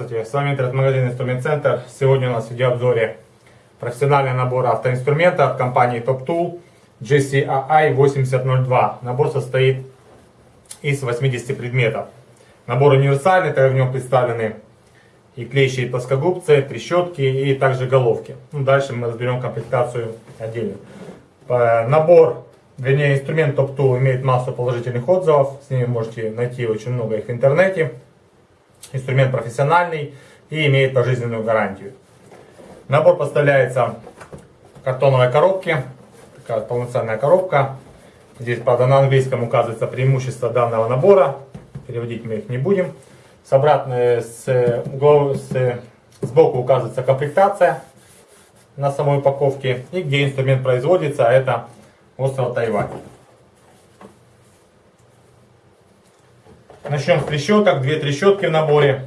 Здравствуйте, с вами интернет-магазин Инструмент Центр. Сегодня у нас в видеообзоре профессиональный набор автоинструмента от компании Top Tool GCAI 8002. Набор состоит из 80 предметов. Набор универсальный, так в нем представлены и клещи, и плоскогубцы, трещотки и также головки. Ну, дальше мы разберем комплектацию отдельно. Набор, вернее инструмент Top Tool имеет массу положительных отзывов. С ними можете найти очень много их в интернете. Инструмент профессиональный и имеет пожизненную гарантию. Набор поставляется в картоновой коробке. Такая полноценная коробка. Здесь, правда, на английском указывается преимущество данного набора. Переводить мы их не будем. С обратной, с, с, сбоку указывается комплектация на самой упаковке и где инструмент производится, а это остров Тайвань. Начнем с трещоток. Две трещотки в наборе.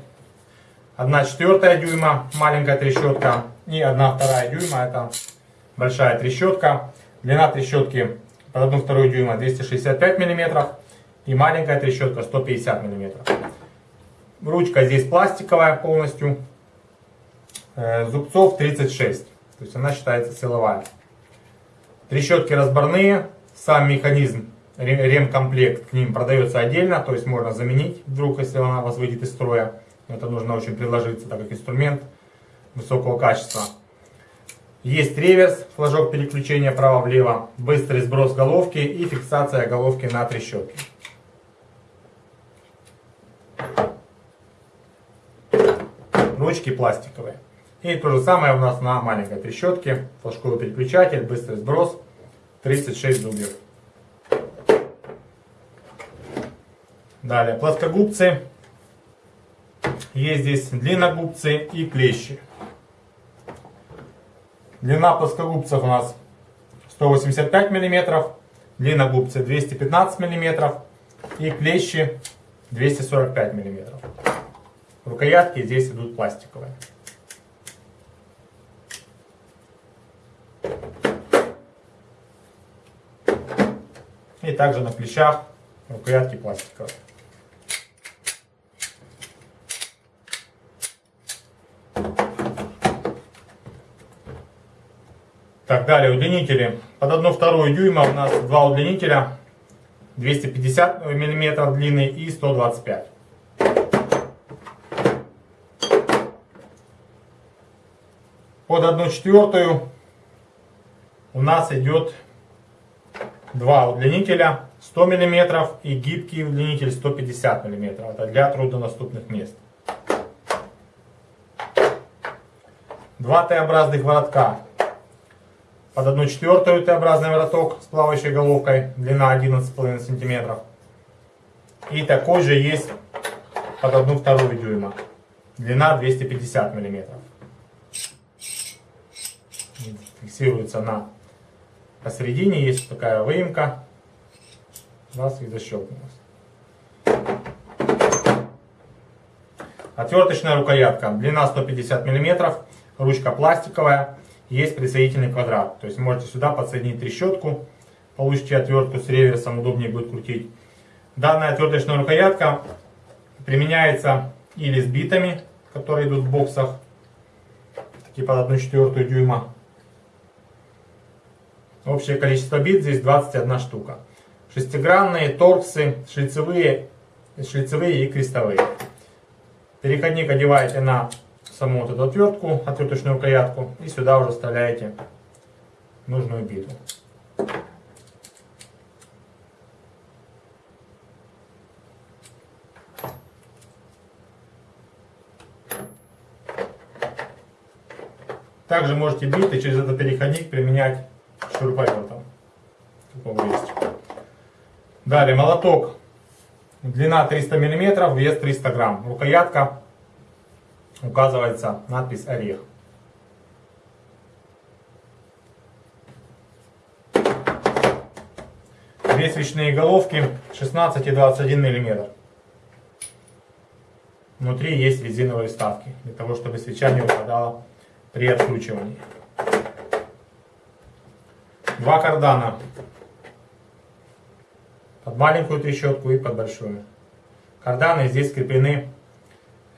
Одна четвертая дюйма, маленькая трещотка. И одна вторая дюйма, это большая трещотка. Длина трещотки под одну вторую дюйма 265 мм. И маленькая трещотка 150 мм. Ручка здесь пластиковая полностью. Э, зубцов 36. То есть она считается силовая. Трещотки разборные. Сам механизм ремкомплект к ним продается отдельно, то есть можно заменить вдруг, если она вас выйдет из строя. Это нужно очень приложиться, так как инструмент высокого качества. Есть реверс, флажок переключения право-влево, быстрый сброс головки и фиксация головки на трещотке. Ручки пластиковые. И то же самое у нас на маленькой трещотке. Флажковый переключатель, быстрый сброс, 36 зубьев. Далее, плоскогубцы. Есть здесь длинногубцы и клещи. Длина плоскогубцев у нас 185 мм, длина губцы 215 мм и клещи 245 мм. Рукоятки здесь идут пластиковые. И также на плечах рукоятки пластиковые. Так, далее удлинители. Под 1 вторую дюйма у нас два удлинителя. 250 мм длины и 125. Под 1 четвертую у нас идет два удлинителя 100 мм и гибкий удлинитель 150 мм. Это для труднодоступных мест. Два Т-образных воротка под 1 четвертую Т-образный вороток с плавающей головкой, длина 11,5 см. И такой же есть под 1 вторую дюйма, длина 250 мм. Фиксируется на посередине, есть такая выемка, раз и защелкнулась. Отверточная рукоятка, длина 150 мм, ручка пластиковая, есть присоединительный квадрат. То есть можете сюда подсоединить трещотку, получите отвертку с реверсом, удобнее будет крутить. Данная отверточная рукоятка применяется или с битами, которые идут в боксах, такие под 1 четвертую дюйма. Общее количество бит здесь 21 штука. Шестигранные, торксы, шлицевые, шлицевые и крестовые. Переходник одеваете на саму вот эту отвертку, отверточную рукоятку, и сюда уже вставляете нужную биту. Также можете биты через этот переходник применять шуруповертом. Далее молоток. Длина 300 мм, вес 300 грамм. Рукоятка указывается надпись орех. Две свечные головки 16 и 21 мм. Внутри есть резиновые вставки, для того, чтобы свеча не упадала при откручивании. Два кардана. Под маленькую трещотку и под большую. Карданы здесь скреплены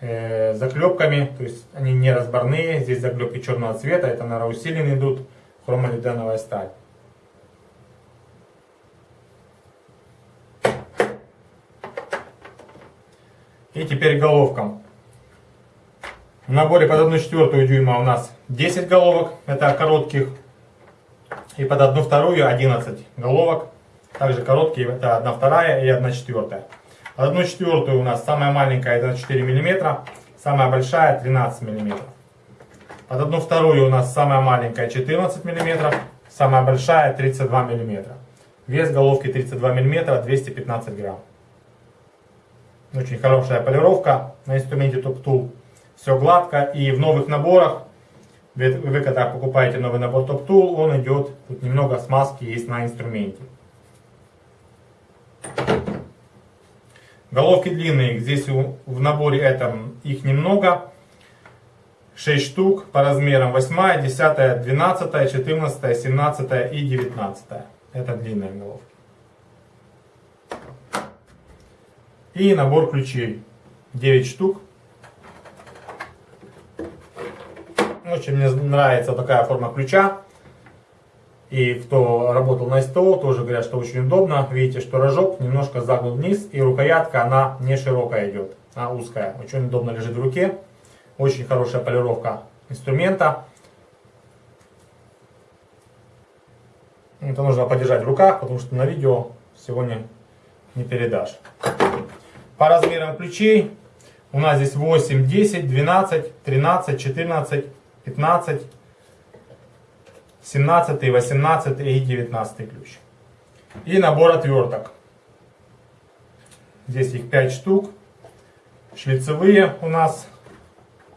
э, заклепками, то есть они не разборные, здесь заклепки черного цвета, это, наверное, усиленные идут, хромолиденовая сталь. И теперь головкам. В наборе под 1,4 дюйма у нас 10 головок, это коротких. И под 1,2 11 головок. Также короткие, это 1 вторая и 1 четвертая. Под 1 четвертую у нас самая маленькая это 4 мм, самая большая 13 мм. Под 1 вторую у нас самая маленькая 14 мм, самая большая 32 мм. Вес головки 32 мм, 215 грамм. Очень хорошая полировка на инструменте Top Tool. Все гладко. И в новых наборах, вы когда покупаете новый набор Top Tool, он идет, тут немного смазки есть на инструменте. Головки длинные, здесь в наборе этом их немного. 6 штук по размерам 8, 10, 12, 14, 17 и 19. Это длинные головки. И набор ключей. 9 штук. Очень мне нравится такая форма ключа. И кто работал на СТО, тоже говорят, что очень удобно. Видите, что рожок немножко загнут вниз, и рукоятка, она не широкая идет, а узкая. Очень удобно лежит в руке. Очень хорошая полировка инструмента. Это нужно подержать в руках, потому что на видео сегодня не передашь. По размерам ключей у нас здесь 8, 10, 12, 13, 14, 15, 17, 18 и 19 ключ. И набор отверток. Здесь их 5 штук. Шлицевые у нас.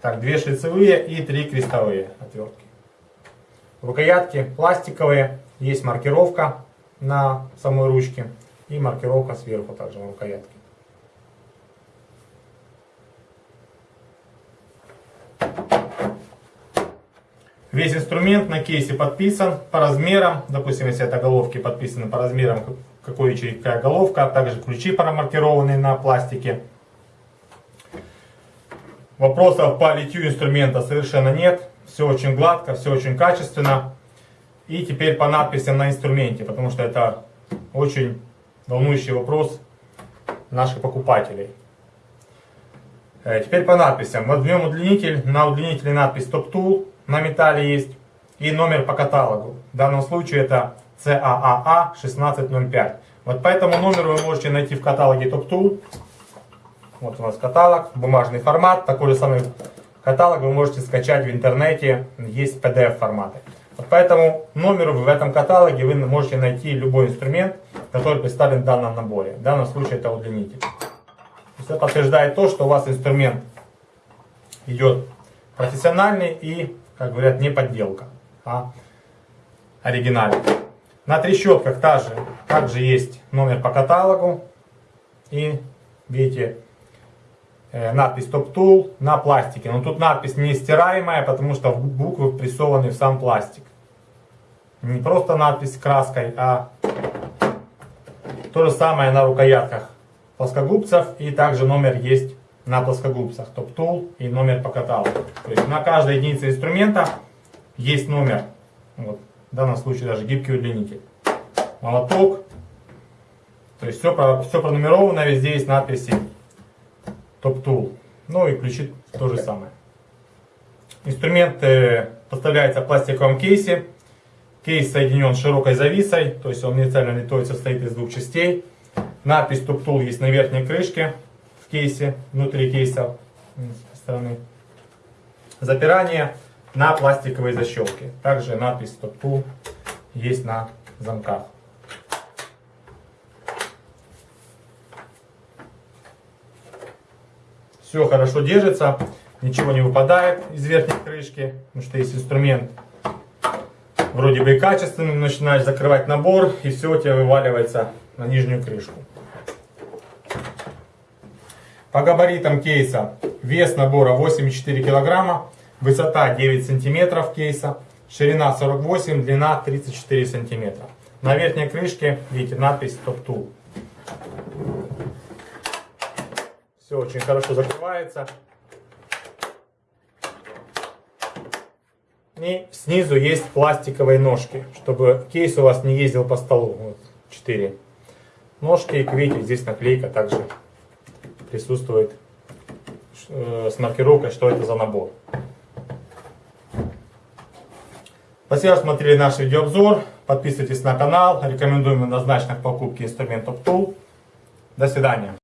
Так, 2 шлицевые и 3 крестовые отвертки. Рукоятки пластиковые. Есть маркировка на самой ручке. И маркировка сверху также на рукоятке. Весь инструмент на кейсе подписан по размерам. Допустим, если это головки подписаны по размерам, какой ячейка головка. А также ключи промаркированы на пластике. Вопросов по литью инструмента совершенно нет. Все очень гладко, все очень качественно. И теперь по надписям на инструменте, потому что это очень волнующий вопрос наших покупателей. Э, теперь по надписям. Вот в нем удлинитель, на удлинителе надпись Top Tool на металле есть и номер по каталогу. В данном случае это CAAA 1605. Вот по этому номеру вы можете найти в каталоге Top Tool. Вот у нас каталог, бумажный формат. Такой же самый каталог вы можете скачать в интернете, есть PDF форматы. Вот по этому номеру в этом каталоге вы можете найти любой инструмент, который представлен в данном наборе. В данном случае это удлинитель. Это подтверждает то, что у вас инструмент идет профессиональный и как говорят, не подделка, а оригинальный. На трещотках также, также есть номер по каталогу. И видите, э, надпись Top Tool на пластике. Но тут надпись не стираемая, потому что буквы прессованы в сам пластик. Не просто надпись краской, а то же самое на рукоятках плоскогубцев. И также номер есть на плоскогубцах Tool и номер по каталогу. То есть на каждой единице инструмента есть номер. Вот, в данном случае даже гибкий удлинитель. Молоток. То есть все, все пронумеровано, везде есть надписи Tool. Ну и ключи то же самое. Инструмент э, поставляется в пластиковом кейсе. Кейс соединен широкой зависой, то есть он универсально литой состоит из двух частей. Надпись Tool есть на верхней крышке кейсе, внутри кейса стороны. Запирание на пластиковой защелке. Также надпись Tool есть на замках. Все хорошо держится, ничего не выпадает из верхней крышки, потому что есть инструмент вроде бы и качественный, начинаешь закрывать набор и все у тебя вываливается на нижнюю крышку. По габаритам кейса вес набора 8,4 кг, высота 9 см кейса, ширина 48, длина 34 см. На верхней крышке видите надпись Top Tool. Все очень хорошо закрывается. И снизу есть пластиковые ножки, чтобы кейс у вас не ездил по столу. Вот 4 ножки. и, Видите, здесь наклейка также присутствует э, с маркировкой, что это за набор. Спасибо, что смотрели наш видеообзор. Подписывайтесь на канал. Рекомендуем однозначно к покупке инструментов Tool. До свидания.